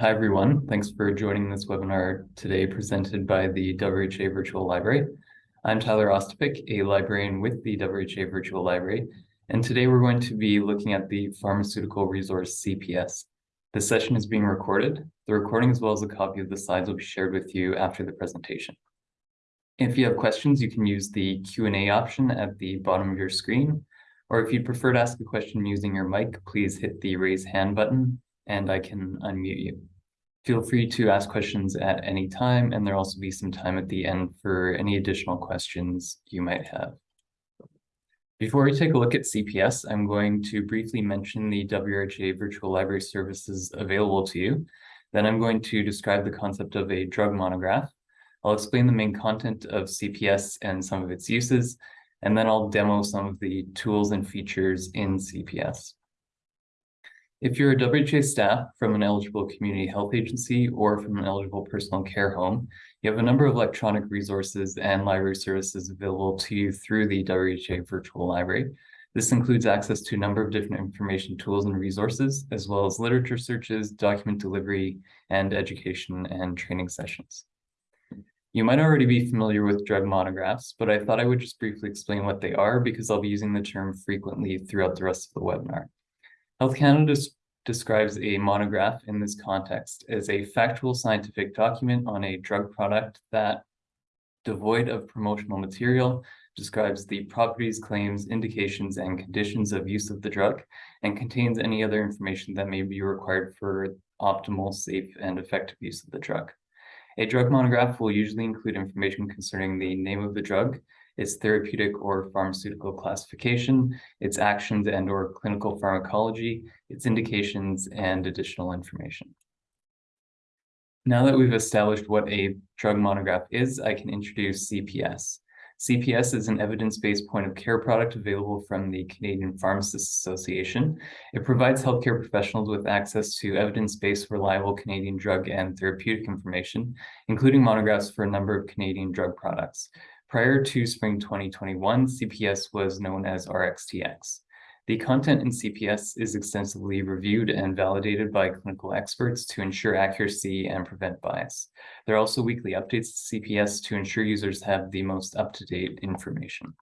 Hi, everyone. Thanks for joining this webinar today presented by the WRHA Virtual Library. I'm Tyler Ostapik, a librarian with the WRHA Virtual Library, and today we're going to be looking at the Pharmaceutical Resource CPS. The session is being recorded. The recording as well as a copy of the slides will be shared with you after the presentation. If you have questions, you can use the Q&A option at the bottom of your screen, or if you'd prefer to ask a question using your mic, please hit the raise hand button and I can unmute you. Feel free to ask questions at any time, and there'll also be some time at the end for any additional questions you might have. Before we take a look at CPS, I'm going to briefly mention the WRHA virtual library services available to you. Then I'm going to describe the concept of a drug monograph. I'll explain the main content of CPS and some of its uses, and then I'll demo some of the tools and features in CPS. If you're a WRHA staff from an eligible community health agency or from an eligible personal care home, you have a number of electronic resources and library services available to you through the WRHA Virtual Library. This includes access to a number of different information tools and resources, as well as literature searches, document delivery, and education and training sessions. You might already be familiar with drug monographs, but I thought I would just briefly explain what they are because I'll be using the term frequently throughout the rest of the webinar. Health Canada describes a monograph in this context as a factual scientific document on a drug product that, devoid of promotional material, describes the properties, claims, indications, and conditions of use of the drug, and contains any other information that may be required for optimal, safe, and effective use of the drug. A drug monograph will usually include information concerning the name of the drug, its therapeutic or pharmaceutical classification, its actions and or clinical pharmacology, its indications, and additional information. Now that we've established what a drug monograph is, I can introduce CPS. CPS is an evidence-based point of care product available from the Canadian Pharmacists Association. It provides healthcare professionals with access to evidence-based, reliable Canadian drug and therapeutic information, including monographs for a number of Canadian drug products. Prior to spring 2021, CPS was known as RxTX. The content in CPS is extensively reviewed and validated by clinical experts to ensure accuracy and prevent bias. There are also weekly updates to CPS to ensure users have the most up-to-date information.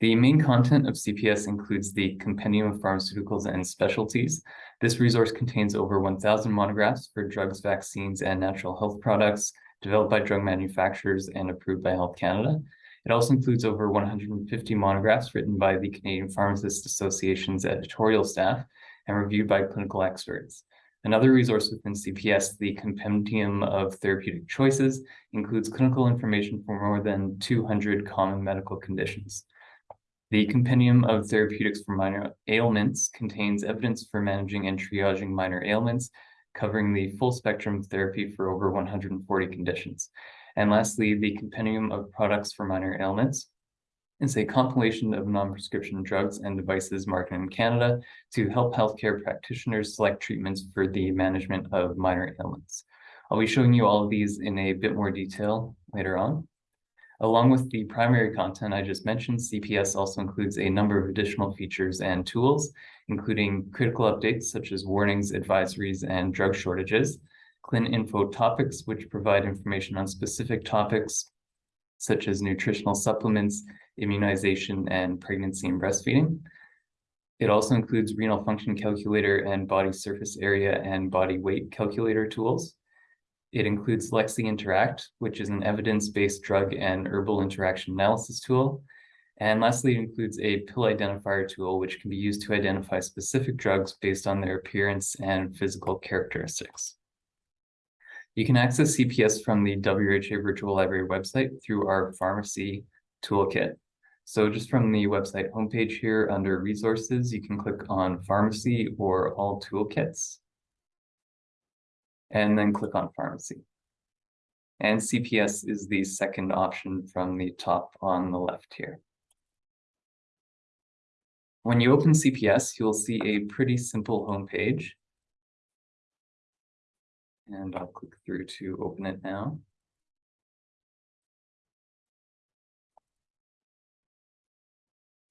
The main content of CPS includes the Compendium of Pharmaceuticals and Specialties. This resource contains over 1,000 monographs for drugs, vaccines, and natural health products, developed by drug manufacturers and approved by Health Canada. It also includes over 150 monographs written by the Canadian Pharmacists Association's editorial staff and reviewed by clinical experts. Another resource within CPS, the Compendium of Therapeutic Choices, includes clinical information for more than 200 common medical conditions. The Compendium of Therapeutics for Minor Ailments contains evidence for managing and triaging minor ailments, covering the full spectrum of therapy for over 140 conditions. And lastly, the Compendium of Products for Minor Ailments is a compilation of non-prescription drugs and devices marketed in Canada to help healthcare practitioners select treatments for the management of minor ailments. I'll be showing you all of these in a bit more detail later on. Along with the primary content I just mentioned, CPS also includes a number of additional features and tools, including critical updates such as warnings, advisories, and drug shortages, ClinInfo topics, which provide information on specific topics such as nutritional supplements, immunization, and pregnancy and breastfeeding. It also includes renal function calculator and body surface area and body weight calculator tools. It includes Lexi Interact, which is an evidence-based drug and herbal interaction analysis tool. And lastly, it includes a pill identifier tool, which can be used to identify specific drugs based on their appearance and physical characteristics. You can access CPS from the WHA Virtual Library website through our pharmacy toolkit. So just from the website homepage here under resources, you can click on pharmacy or all toolkits and then click on pharmacy. And CPS is the second option from the top on the left here. When you open CPS, you'll see a pretty simple homepage. And I'll click through to open it now.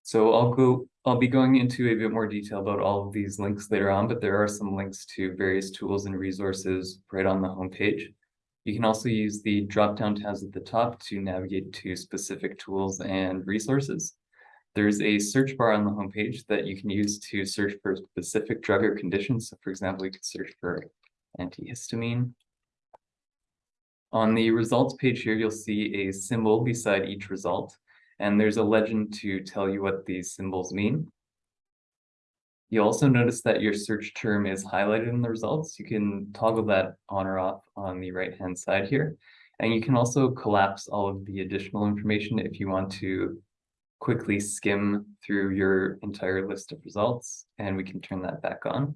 So I'll go, I'll be going into a bit more detail about all of these links later on, but there are some links to various tools and resources right on the homepage. You can also use the drop-down tabs at the top to navigate to specific tools and resources. There's a search bar on the homepage that you can use to search for specific drug or conditions. So for example, you could search for antihistamine. On the results page here, you'll see a symbol beside each result, and there's a legend to tell you what these symbols mean. You'll also notice that your search term is highlighted in the results. You can toggle that on or off on the right-hand side here. And you can also collapse all of the additional information if you want to quickly skim through your entire list of results, and we can turn that back on.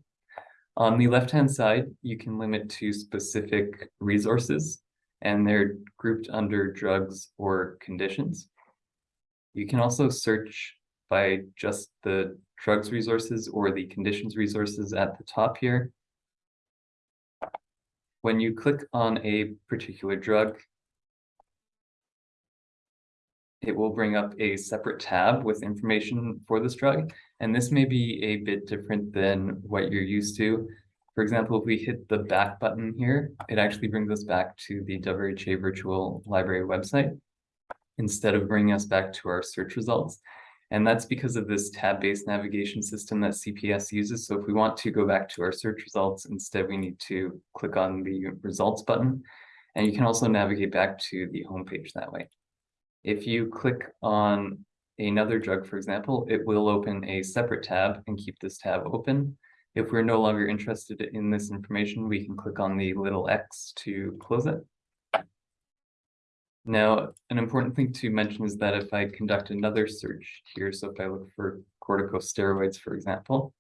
On the left-hand side, you can limit to specific resources, and they're grouped under drugs or conditions. You can also search by just the drugs resources or the conditions resources at the top here. When you click on a particular drug, it will bring up a separate tab with information for this drug. And this may be a bit different than what you're used to. For example, if we hit the back button here, it actually brings us back to the WRHA Virtual Library website instead of bringing us back to our search results. And that's because of this tab-based navigation system that CPS uses. So if we want to go back to our search results, instead we need to click on the results button. And you can also navigate back to the homepage that way. If you click on another drug, for example, it will open a separate tab and keep this tab open. If we're no longer interested in this information, we can click on the little X to close it. Now, an important thing to mention is that if I conduct another search here, so if I look for corticosteroids, for example,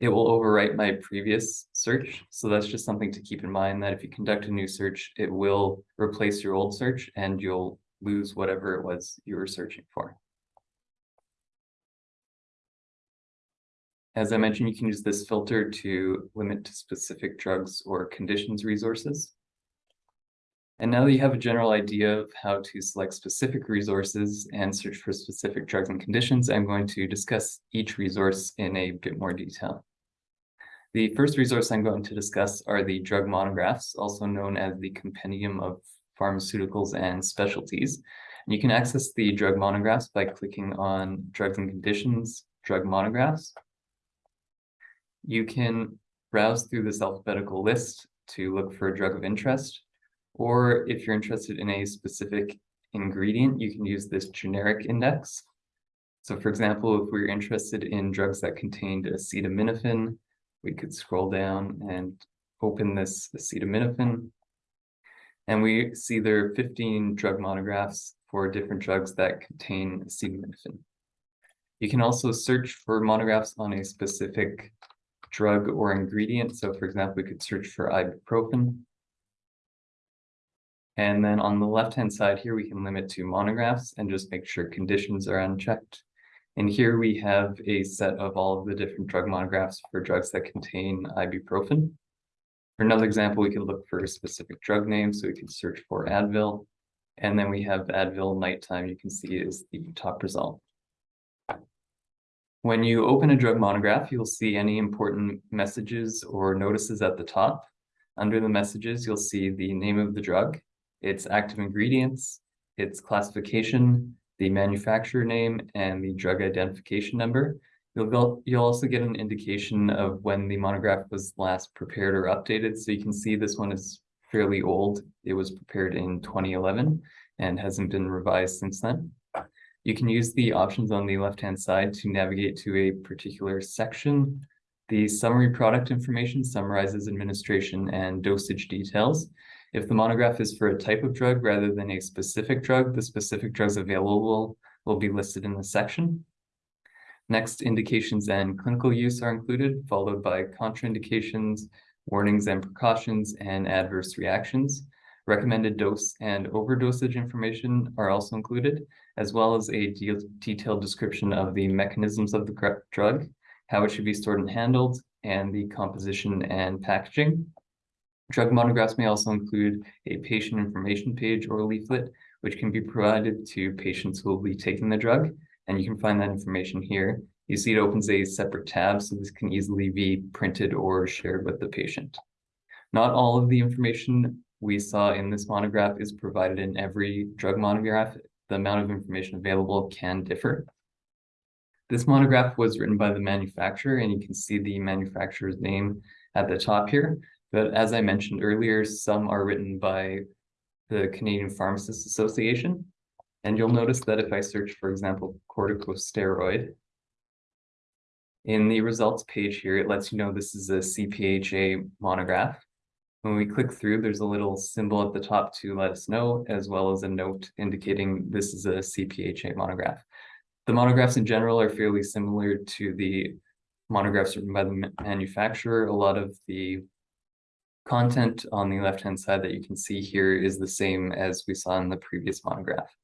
it will overwrite my previous search. So that's just something to keep in mind that if you conduct a new search, it will replace your old search and you'll lose whatever it was you were searching for. As I mentioned, you can use this filter to limit to specific drugs or conditions resources. And now that you have a general idea of how to select specific resources and search for specific drugs and conditions, I'm going to discuss each resource in a bit more detail. The first resource I'm going to discuss are the drug monographs, also known as the Compendium of Pharmaceuticals and Specialties. And you can access the drug monographs by clicking on Drugs and Conditions, Drug Monographs. You can browse through this alphabetical list to look for a drug of interest, or if you're interested in a specific ingredient, you can use this generic index. So for example, if we're interested in drugs that contained acetaminophen, we could scroll down and open this acetaminophen. And we see there are 15 drug monographs for different drugs that contain acetaminophen. You can also search for monographs on a specific drug or ingredient. So for example, we could search for ibuprofen. And then on the left-hand side here, we can limit to monographs and just make sure conditions are unchecked. And here we have a set of all of the different drug monographs for drugs that contain ibuprofen. For another example, we could look for a specific drug name. So we could search for Advil. And then we have Advil nighttime, you can see is the top result. When you open a drug monograph, you'll see any important messages or notices at the top. Under the messages, you'll see the name of the drug, its active ingredients, its classification, the manufacturer name, and the drug identification number. You'll, you'll also get an indication of when the monograph was last prepared or updated. So you can see this one is fairly old. It was prepared in 2011 and hasn't been revised since then. You can use the options on the left-hand side to navigate to a particular section. The summary product information summarizes administration and dosage details. If the monograph is for a type of drug rather than a specific drug, the specific drugs available will be listed in the section. Next, indications and clinical use are included, followed by contraindications, warnings and precautions, and adverse reactions. Recommended dose and overdosage information are also included, as well as a de detailed description of the mechanisms of the drug, how it should be stored and handled, and the composition and packaging. Drug monographs may also include a patient information page or leaflet, which can be provided to patients who will be taking the drug and you can find that information here. You see it opens a separate tab, so this can easily be printed or shared with the patient. Not all of the information we saw in this monograph is provided in every drug monograph. The amount of information available can differ. This monograph was written by the manufacturer, and you can see the manufacturer's name at the top here. But as I mentioned earlier, some are written by the Canadian Pharmacists Association. And you'll notice that if I search, for example, corticosteroid, in the results page here, it lets you know this is a CPHA monograph. When we click through, there's a little symbol at the top to let us know, as well as a note indicating this is a CPHA monograph. The monographs in general are fairly similar to the monographs written by the manufacturer. A lot of the content on the left-hand side that you can see here is the same as we saw in the previous monograph.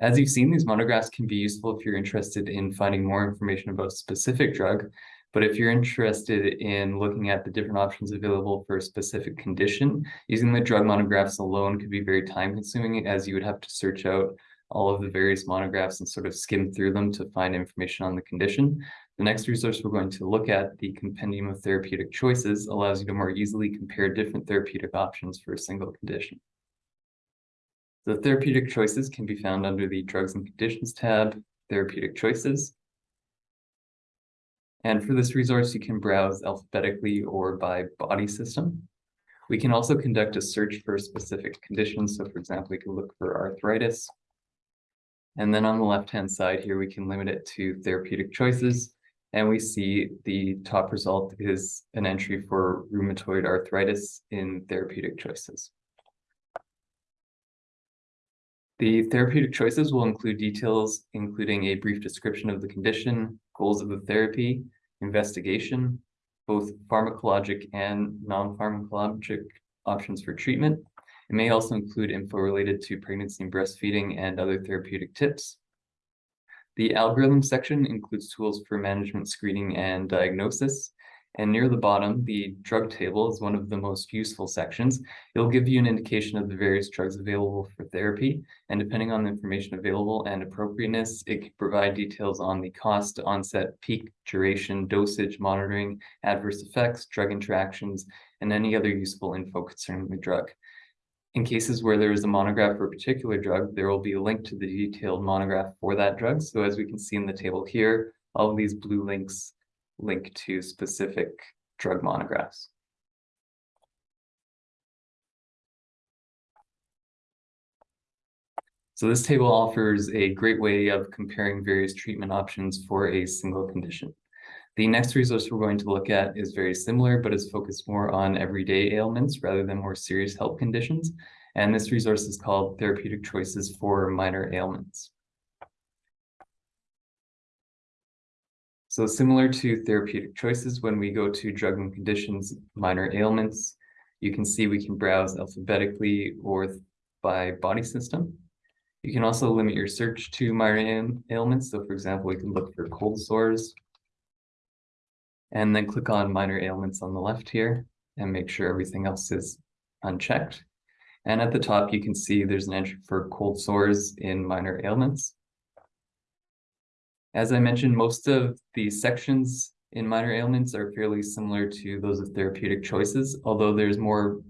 As you've seen, these monographs can be useful if you're interested in finding more information about a specific drug, but if you're interested in looking at the different options available for a specific condition, using the drug monographs alone could be very time consuming as you would have to search out all of the various monographs and sort of skim through them to find information on the condition. The next resource we're going to look at, the Compendium of Therapeutic Choices, allows you to more easily compare different therapeutic options for a single condition. The therapeutic choices can be found under the Drugs and Conditions tab, Therapeutic Choices. And for this resource, you can browse alphabetically or by body system. We can also conduct a search for specific conditions. So for example, we can look for arthritis. And then on the left-hand side here, we can limit it to therapeutic choices. And we see the top result is an entry for rheumatoid arthritis in therapeutic choices. The therapeutic choices will include details, including a brief description of the condition, goals of the therapy, investigation, both pharmacologic and non-pharmacologic options for treatment. It may also include info related to pregnancy and breastfeeding and other therapeutic tips, the algorithm section includes tools for management screening and diagnosis. And near the bottom, the drug table is one of the most useful sections. It'll give you an indication of the various drugs available for therapy. And depending on the information available and appropriateness, it can provide details on the cost, onset, peak, duration, dosage, monitoring, adverse effects, drug interactions, and any other useful info concerning the drug. In cases where there is a monograph for a particular drug, there will be a link to the detailed monograph for that drug. So as we can see in the table here, all of these blue links link to specific drug monographs. So this table offers a great way of comparing various treatment options for a single condition. The next resource we're going to look at is very similar, but is focused more on everyday ailments rather than more serious health conditions. And this resource is called Therapeutic Choices for Minor Ailments. So similar to therapeutic choices, when we go to drug and conditions, minor ailments, you can see we can browse alphabetically or by body system. You can also limit your search to minor ailments. So for example, we can look for cold sores and then click on minor ailments on the left here and make sure everything else is unchecked. And at the top, you can see there's an entry for cold sores in minor ailments. As I mentioned, most of the sections in minor ailments are fairly similar to those of therapeutic choices, although there's more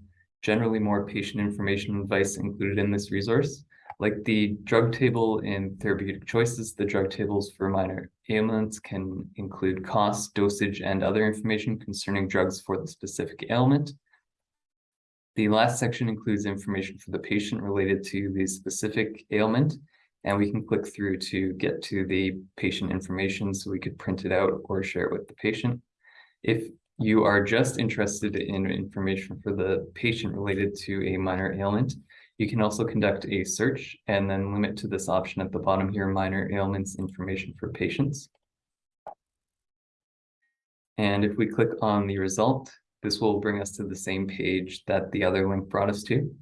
generally more patient information advice included in this resource. Like the drug table in therapeutic choices, the drug tables for minor ailments can include cost, dosage, and other information concerning drugs for the specific ailment. The last section includes information for the patient related to the specific ailment, and we can click through to get to the patient information so we could print it out or share it with the patient. If you are just interested in information for the patient related to a minor ailment, you can also conduct a search and then limit to this option at the bottom here, minor ailments information for patients. And if we click on the result, this will bring us to the same page that the other link brought us to.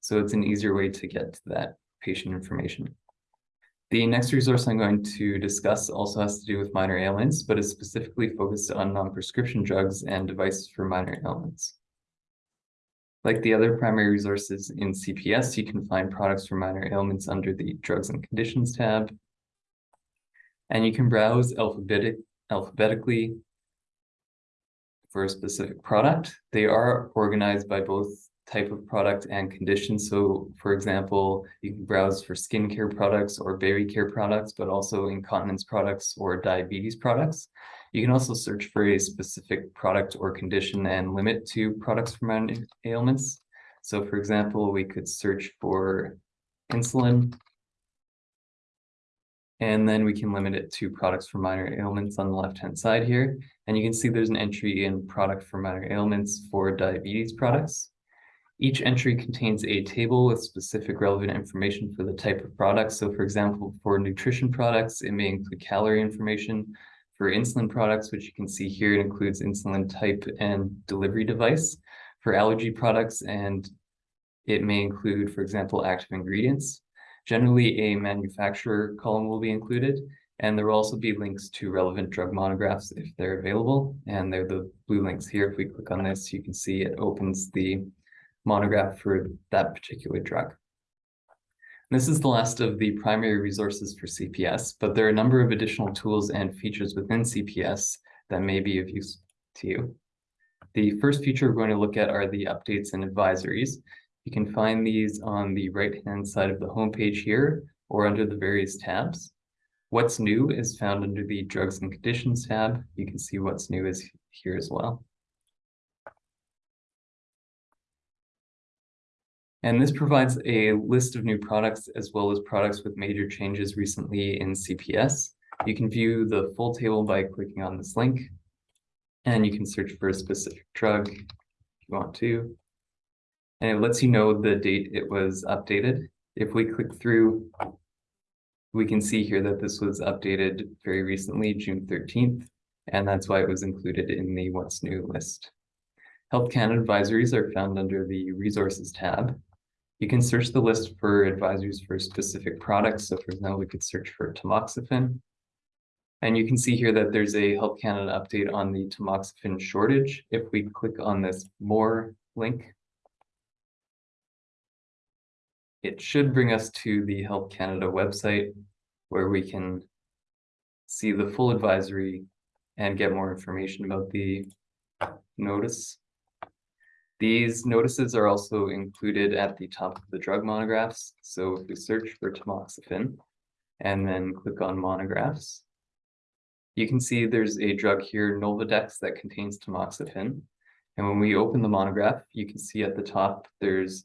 So it's an easier way to get to that patient information. The next resource I'm going to discuss also has to do with minor ailments, but is specifically focused on non-prescription drugs and devices for minor ailments. Like the other primary resources in CPS, you can find products for minor ailments under the Drugs and Conditions tab. And you can browse alphabetic, alphabetically for a specific product. They are organized by both type of product and condition. So for example, you can browse for skincare products or baby care products, but also incontinence products or diabetes products. You can also search for a specific product or condition and limit to products for minor ailments. So for example, we could search for insulin. And then we can limit it to products for minor ailments on the left-hand side here. And you can see there's an entry in product for minor ailments for diabetes products. Each entry contains a table with specific relevant information for the type of product. So for example, for nutrition products, it may include calorie information. For insulin products, which you can see here, it includes insulin type and delivery device. For allergy products, and it may include, for example, active ingredients. Generally, a manufacturer column will be included, and there will also be links to relevant drug monographs if they're available. And they're the blue links here. If we click on this, you can see it opens the monograph for that particular drug. This is the last of the primary resources for CPS, but there are a number of additional tools and features within CPS that may be of use to you. The first feature we're going to look at are the updates and advisories. You can find these on the right-hand side of the homepage here or under the various tabs. What's new is found under the drugs and conditions tab. You can see what's new is here as well. And this provides a list of new products as well as products with major changes recently in CPS. You can view the full table by clicking on this link. And you can search for a specific drug if you want to. And it lets you know the date it was updated. If we click through, we can see here that this was updated very recently, June 13th, and that's why it was included in the What's New list. Health Canada advisories are found under the Resources tab. You can search the list for advisories for specific products. So for example, we could search for tamoxifen. And you can see here that there's a Health Canada update on the tamoxifen shortage. If we click on this more link, it should bring us to the Health Canada website where we can see the full advisory and get more information about the notice. These notices are also included at the top of the drug monographs. So if we search for tamoxifen and then click on monographs, you can see there's a drug here, Nolvadex, that contains tamoxifen. And when we open the monograph, you can see at the top there's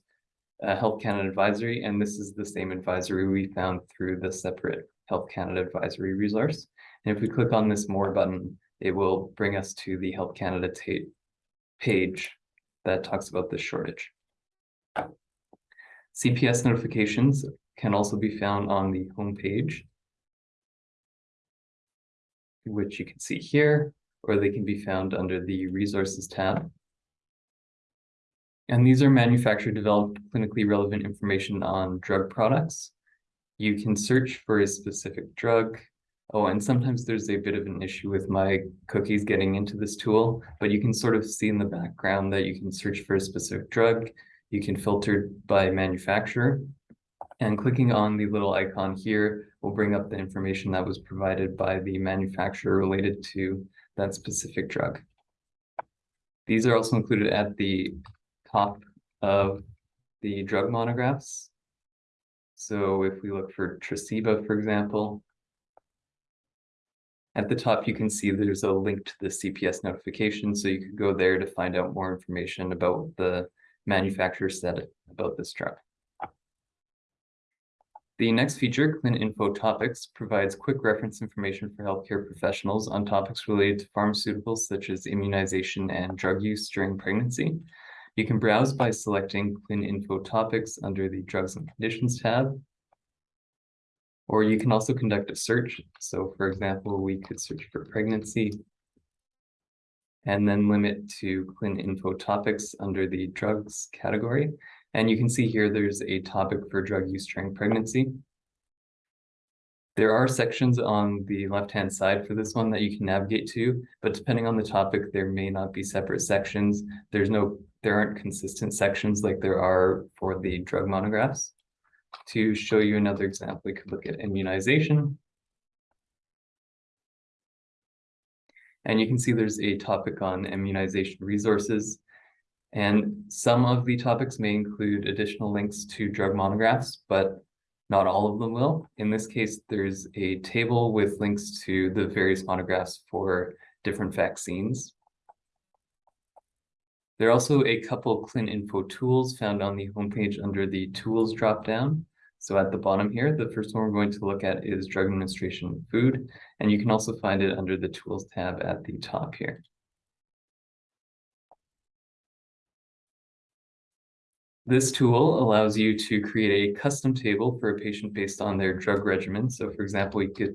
a Health Canada advisory, and this is the same advisory we found through the separate Health Canada advisory resource. And if we click on this more button, it will bring us to the Health Canada page that talks about this shortage. CPS notifications can also be found on the home page, which you can see here, or they can be found under the resources tab. And these are manufacturer developed clinically relevant information on drug products. You can search for a specific drug Oh, and sometimes there's a bit of an issue with my cookies getting into this tool, but you can sort of see in the background that you can search for a specific drug. You can filter by manufacturer. And clicking on the little icon here will bring up the information that was provided by the manufacturer related to that specific drug. These are also included at the top of the drug monographs. So if we look for Tresiba, for example, at the top, you can see there's a link to the CPS notification, so you could go there to find out more information about the manufacturer said about this drug. The next feature, ClinInfo Topics, provides quick reference information for healthcare professionals on topics related to pharmaceuticals such as immunization and drug use during pregnancy. You can browse by selecting ClinInfo Topics under the Drugs and Conditions tab, or you can also conduct a search. So for example, we could search for pregnancy and then limit to ClinInfo topics under the drugs category. And you can see here there's a topic for drug use during pregnancy. There are sections on the left-hand side for this one that you can navigate to, but depending on the topic, there may not be separate sections. There's no, there aren't consistent sections like there are for the drug monographs to show you another example, we could look at immunization. And you can see there's a topic on immunization resources. And some of the topics may include additional links to drug monographs, but not all of them will. In this case, there's a table with links to the various monographs for different vaccines. There are also a couple ClinInfo tools found on the homepage under the tools dropdown. So at the bottom here, the first one we're going to look at is drug administration food, and you can also find it under the tools tab at the top here. This tool allows you to create a custom table for a patient based on their drug regimen. So for example, you could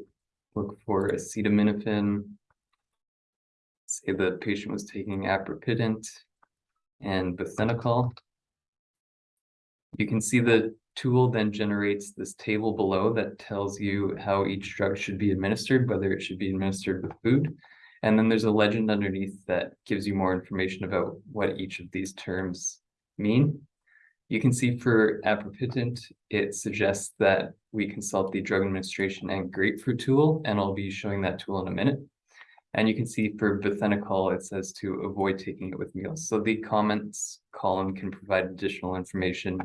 look for acetaminophen, say the patient was taking aprepitant and bethanechol. You can see the tool then generates this table below that tells you how each drug should be administered, whether it should be administered with food. And then there's a legend underneath that gives you more information about what each of these terms mean. You can see for aprepitant, it suggests that we consult the drug administration and grapefruit tool, and I'll be showing that tool in a minute. And you can see for bethanechol, it says to avoid taking it with meals. So the comments column can provide additional information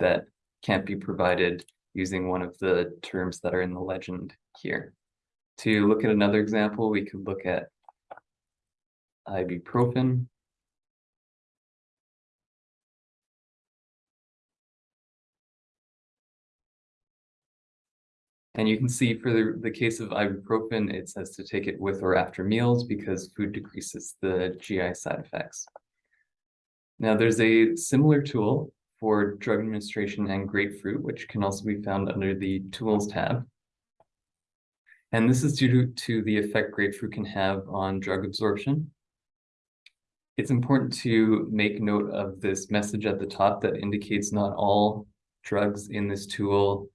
that can't be provided using one of the terms that are in the legend here. To look at another example, we could look at ibuprofen. And you can see for the, the case of ibuprofen, it says to take it with or after meals because food decreases the GI side effects. Now there's a similar tool for drug administration and grapefruit, which can also be found under the Tools tab. And this is due to, to the effect grapefruit can have on drug absorption. It's important to make note of this message at the top that indicates not all drugs in this tool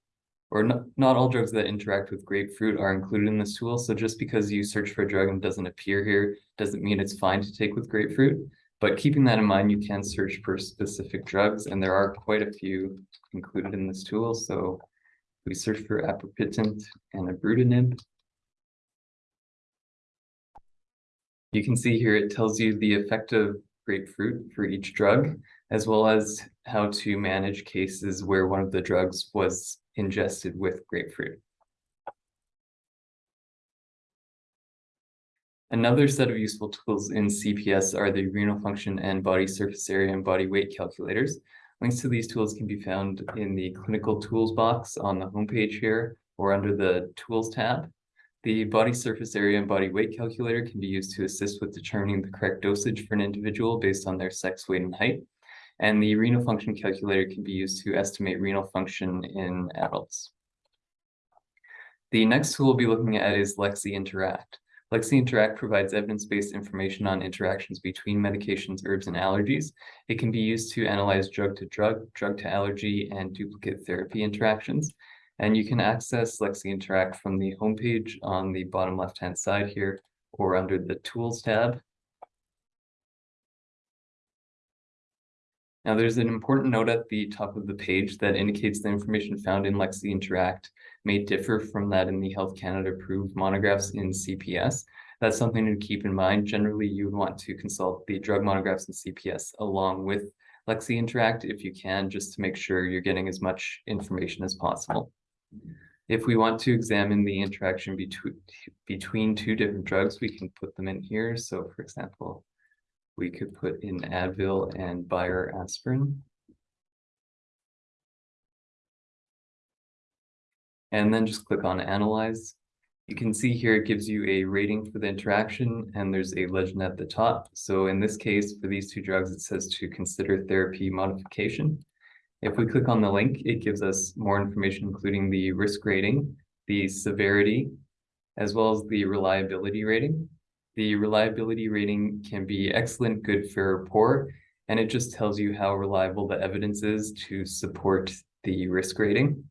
or not, not all drugs that interact with grapefruit are included in this tool. So just because you search for a drug and doesn't appear here, doesn't mean it's fine to take with grapefruit. But keeping that in mind, you can search for specific drugs, and there are quite a few included in this tool. So we search for aprepitant and ibrutinib. You can see here it tells you the effect of grapefruit for each drug, as well as how to manage cases where one of the drugs was ingested with grapefruit. Another set of useful tools in CPS are the renal function and body surface area and body weight calculators. Links to these tools can be found in the clinical tools box on the homepage here or under the tools tab. The body surface area and body weight calculator can be used to assist with determining the correct dosage for an individual based on their sex, weight, and height. And the renal function calculator can be used to estimate renal function in adults. The next tool we'll be looking at is Lexi Interact. Lexi Interact provides evidence-based information on interactions between medications, herbs, and allergies. It can be used to analyze drug-to-drug, drug-to-allergy, and duplicate therapy interactions. And you can access Lexi Interact from the homepage on the bottom left-hand side here, or under the Tools tab. Now there's an important note at the top of the page that indicates the information found in Lexi Interact may differ from that in the Health Canada approved monographs in CPS. That's something to keep in mind. Generally, you would want to consult the drug monographs in CPS along with Lexi Interact if you can, just to make sure you're getting as much information as possible. If we want to examine the interaction between between two different drugs, we can put them in here. So for example, we could put in Advil and Bayer aspirin. And then just click on Analyze. You can see here it gives you a rating for the interaction and there's a legend at the top. So in this case, for these two drugs, it says to consider therapy modification. If we click on the link, it gives us more information, including the risk rating, the severity, as well as the reliability rating. The reliability rating can be excellent, good, fair, or poor, and it just tells you how reliable the evidence is to support the risk rating.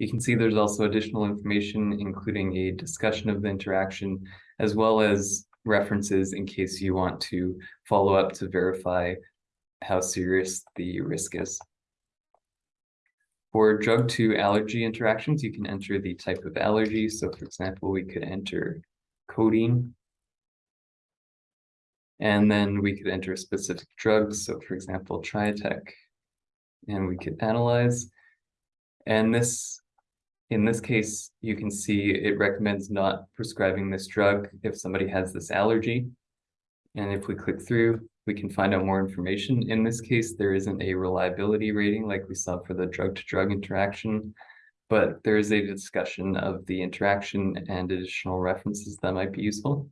You can see there's also additional information, including a discussion of the interaction, as well as references in case you want to follow up to verify how serious the risk is. For drug to allergy interactions, you can enter the type of allergy. So for example, we could enter codeine And then we could enter specific drugs. So for example, Triatec. And we could analyze. And this, in this case, you can see it recommends not prescribing this drug if somebody has this allergy. And if we click through, we can find out more information. In this case, there isn't a reliability rating like we saw for the drug-to-drug -drug interaction, but there is a discussion of the interaction and additional references that might be useful.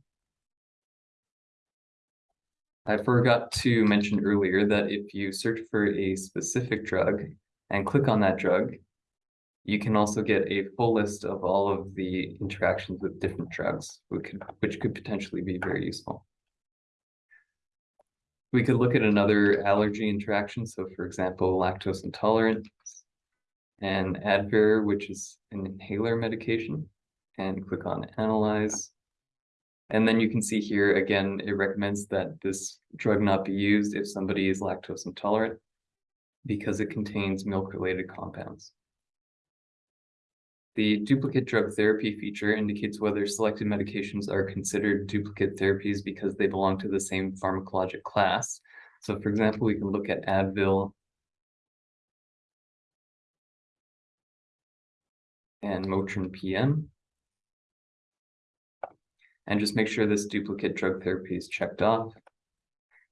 I forgot to mention earlier that if you search for a specific drug and click on that drug, you can also get a full list of all of the interactions with different drugs, which could, which could potentially be very useful. We could look at another allergy interaction. So for example, lactose intolerance and Advair, which is an inhaler medication, and click on Analyze. And then you can see here, again, it recommends that this drug not be used if somebody is lactose intolerant because it contains milk-related compounds. The duplicate drug therapy feature indicates whether selected medications are considered duplicate therapies because they belong to the same pharmacologic class. So for example, we can look at Advil and Motrin PM. And just make sure this duplicate drug therapy is checked off.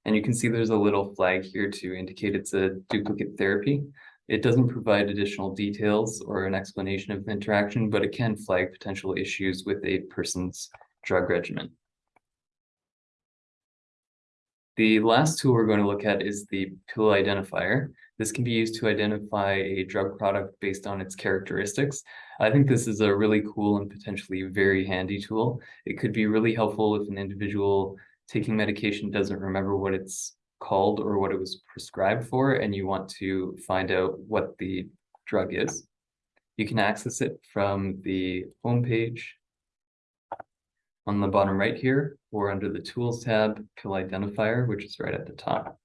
And you can see there's a little flag here to indicate it's a duplicate therapy. It doesn't provide additional details or an explanation of the interaction, but it can flag potential issues with a person's drug regimen. The last tool we're going to look at is the pill identifier. This can be used to identify a drug product based on its characteristics. I think this is a really cool and potentially very handy tool. It could be really helpful if an individual taking medication doesn't remember what it's called or what it was prescribed for, and you want to find out what the drug is. You can access it from the home page on the bottom right here, or under the Tools tab, Pill Identifier, which is right at the top.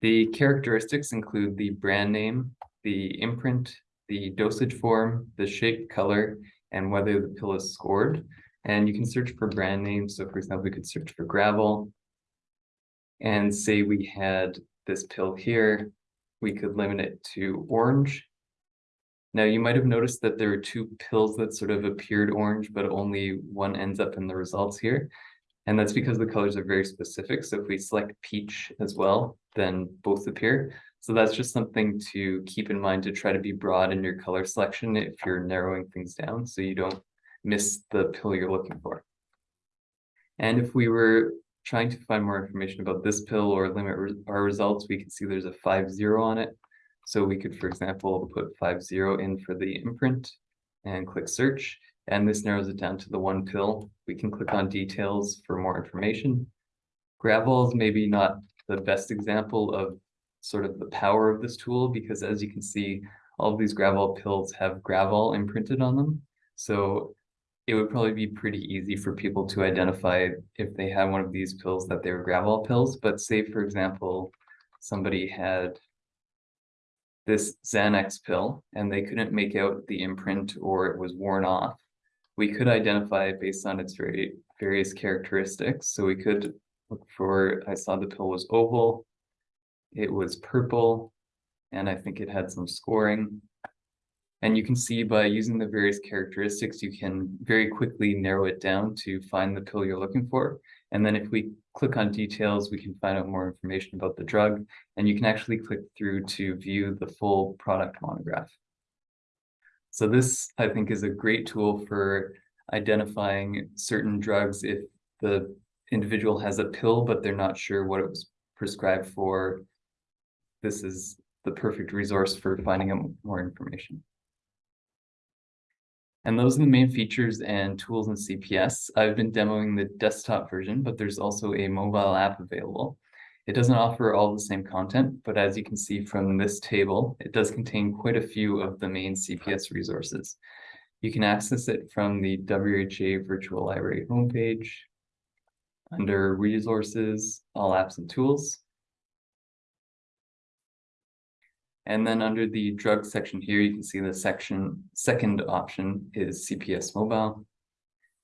The characteristics include the brand name, the imprint, the dosage form, the shape, color, and whether the pill is scored. And you can search for brand names. So for example, we could search for Gravol And say we had this pill here, we could limit it to orange now you might have noticed that there are two pills that sort of appeared orange, but only one ends up in the results here. And that's because the colors are very specific. So if we select peach as well, then both appear. So that's just something to keep in mind to try to be broad in your color selection if you're narrowing things down so you don't miss the pill you're looking for. And if we were trying to find more information about this pill or limit re our results, we can see there's a 5-0 on it. So we could, for example, put five zero in for the imprint and click search. And this narrows it down to the one pill. We can click on details for more information. Gravol is maybe not the best example of sort of the power of this tool because as you can see, all of these Gravol pills have Gravol imprinted on them. So it would probably be pretty easy for people to identify if they had one of these pills that they were Gravol pills. But say, for example, somebody had this Xanax pill and they couldn't make out the imprint or it was worn off, we could identify it based on its very various characteristics. So we could look for, I saw the pill was oval, it was purple, and I think it had some scoring. And you can see by using the various characteristics, you can very quickly narrow it down to find the pill you're looking for. And then if we click on details, we can find out more information about the drug, and you can actually click through to view the full product monograph. So this, I think, is a great tool for identifying certain drugs if the individual has a pill, but they're not sure what it was prescribed for. This is the perfect resource for finding out more information. And those are the main features and tools in CPS. I've been demoing the desktop version, but there's also a mobile app available. It doesn't offer all the same content, but as you can see from this table, it does contain quite a few of the main CPS resources. You can access it from the WRHA Virtual Library homepage under Resources, All Apps and Tools. And then under the drug section here, you can see the section second option is CPS mobile.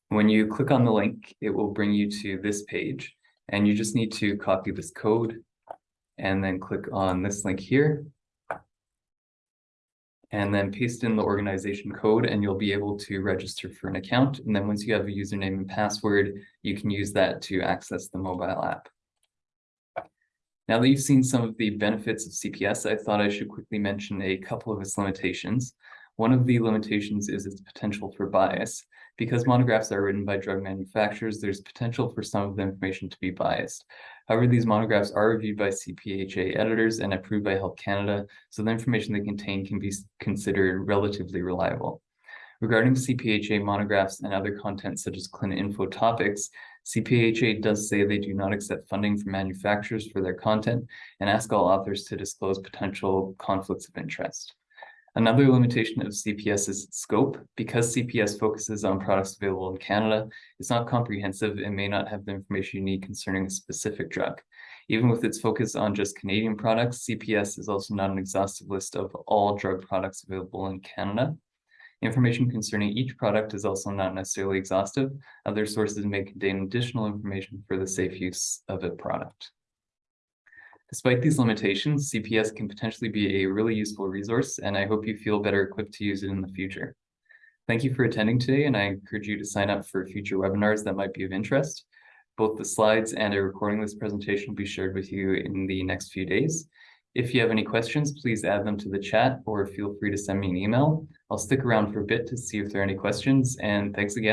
When you click on the link, it will bring you to this page. And you just need to copy this code and then click on this link here. And then paste in the organization code and you'll be able to register for an account. And then once you have a username and password, you can use that to access the mobile app. Now that you've seen some of the benefits of CPS, I thought I should quickly mention a couple of its limitations. One of the limitations is its potential for bias. Because monographs are written by drug manufacturers, there's potential for some of the information to be biased. However, these monographs are reviewed by CPHA editors and approved by Health Canada, so the information they contain can be considered relatively reliable. Regarding CPHA monographs and other content such as ClinInfo topics, CPHA does say they do not accept funding from manufacturers for their content and ask all authors to disclose potential conflicts of interest. Another limitation of CPS is its scope. Because CPS focuses on products available in Canada, it's not comprehensive and may not have the information you need concerning a specific drug. Even with its focus on just Canadian products, CPS is also not an exhaustive list of all drug products available in Canada. Information concerning each product is also not necessarily exhaustive. Other sources may contain additional information for the safe use of a product. Despite these limitations, CPS can potentially be a really useful resource, and I hope you feel better equipped to use it in the future. Thank you for attending today, and I encourage you to sign up for future webinars that might be of interest. Both the slides and a recording of this presentation will be shared with you in the next few days. If you have any questions, please add them to the chat or feel free to send me an email. I'll stick around for a bit to see if there are any questions, and thanks again.